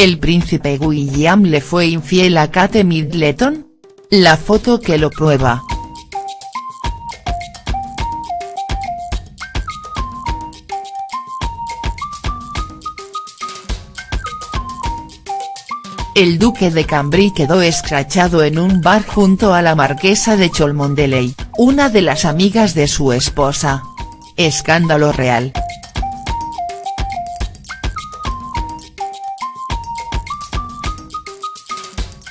¿El príncipe William le fue infiel a Kate Middleton? La foto que lo prueba. El duque de Cambridge quedó escrachado en un bar junto a la marquesa de Cholmondeley, una de las amigas de su esposa. Escándalo real.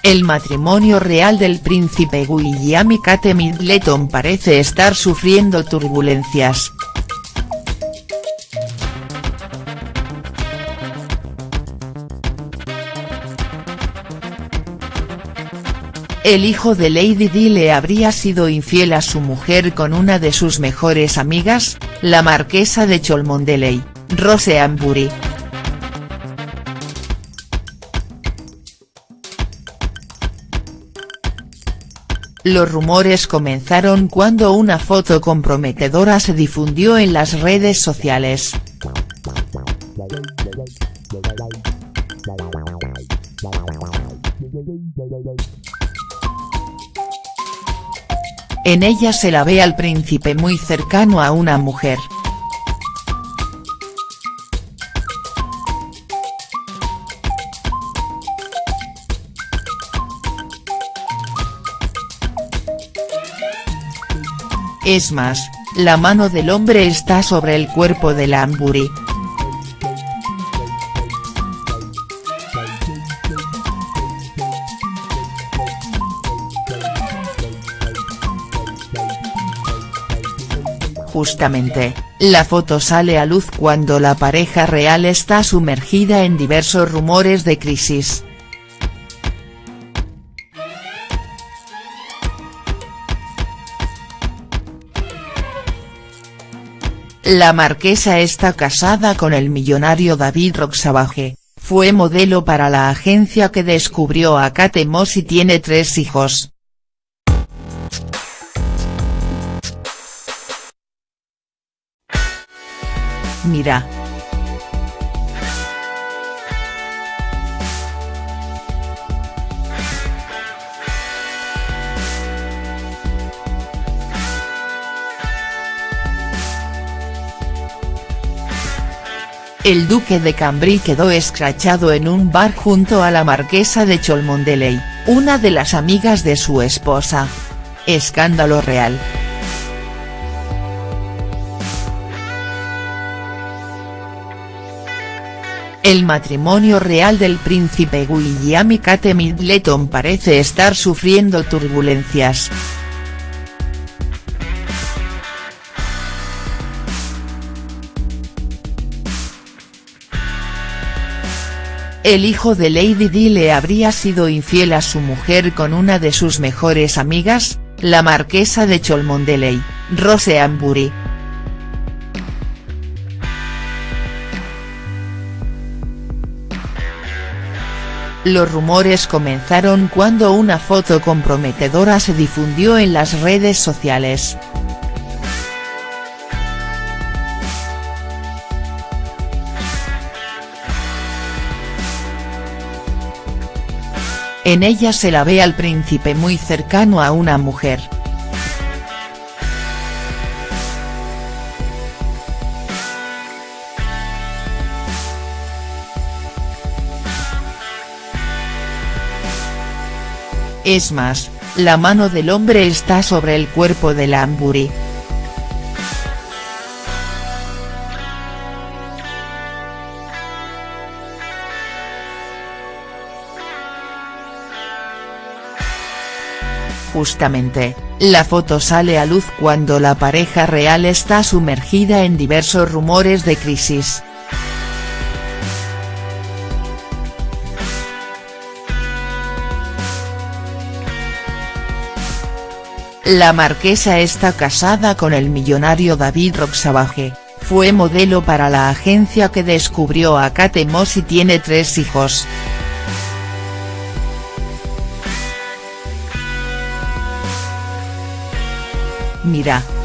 El matrimonio real del príncipe William y Kate Middleton parece estar sufriendo turbulencias. El hijo de Lady Di le habría sido infiel a su mujer con una de sus mejores amigas, la marquesa de Cholmondeley, Rose Ambury. Los rumores comenzaron cuando una foto comprometedora se difundió en las redes sociales. En ella se la ve al príncipe muy cercano a una mujer. Es más, la mano del hombre está sobre el cuerpo de la Amburi. Justamente, la foto sale a luz cuando la pareja real está sumergida en diversos rumores de crisis. La marquesa está casada con el millonario David Roxabage, fue modelo para la agencia que descubrió a Kate Moss y tiene tres hijos. Mira. El duque de Cambridge quedó escrachado en un bar junto a la marquesa de Cholmondeley, una de las amigas de su esposa. Escándalo real. El matrimonio real del príncipe William y Kate Middleton parece estar sufriendo turbulencias. El hijo de Lady Di le habría sido infiel a su mujer con una de sus mejores amigas, la marquesa de Cholmondeley, Rose Ambury. Los rumores comenzaron cuando una foto comprometedora se difundió en las redes sociales. En ella se la ve al príncipe muy cercano a una mujer. Es más, la mano del hombre está sobre el cuerpo de la. Justamente, la foto sale a luz cuando la pareja real está sumergida en diversos rumores de crisis. La marquesa está casada con el millonario David Roxabage, fue modelo para la agencia que descubrió a Kate Moss y tiene tres hijos. Mira.